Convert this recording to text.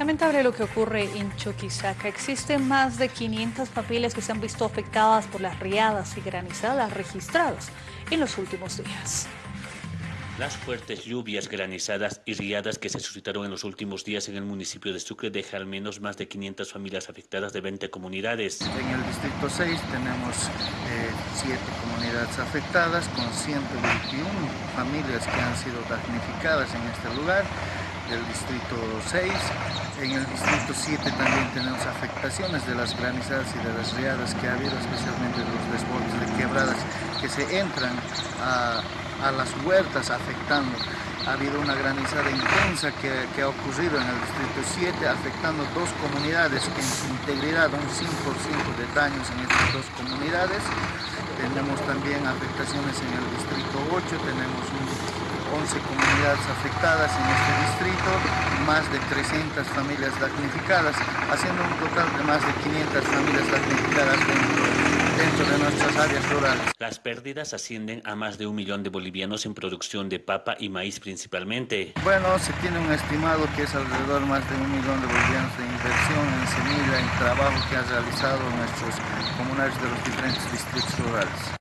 Lamentable lo que ocurre en Chuquisaca. Existen más de 500 familias que se han visto afectadas por las riadas y granizadas registradas en los últimos días. Las fuertes lluvias, granizadas y riadas que se suscitaron en los últimos días en el municipio de Sucre dejan al menos más de 500 familias afectadas de 20 comunidades. En el distrito 6 tenemos 7 eh, comunidades afectadas con 121 familias que han sido damnificadas en este lugar del distrito 6. En el distrito 7 también tenemos afectaciones de las granizadas y de las riadas que ha habido, especialmente los desbordes de quebradas que se entran a, las huertas afectando. Ha habido una granizada intensa que, que, ha ocurrido en el distrito 7, afectando dos comunidades en su integridad, un 5% de daños en estas dos comunidades. Tenemos también afectaciones en el distrito 8, tenemos un 11 comunidades afectadas en este distrito, más de 300 familias damnificadas, haciendo un total de más de 500 familias damnificadas dentro, de nuestras áreas rurales. Las pérdidas ascienden a más de un millón de bolivianos en producción de papa y maíz principalmente. Bueno, se tiene un estimado que es alrededor más de un millón de bolivianos de inversión en semilla, en trabajo que ha realizado nuestros comunarios de los diferentes distritos rurales.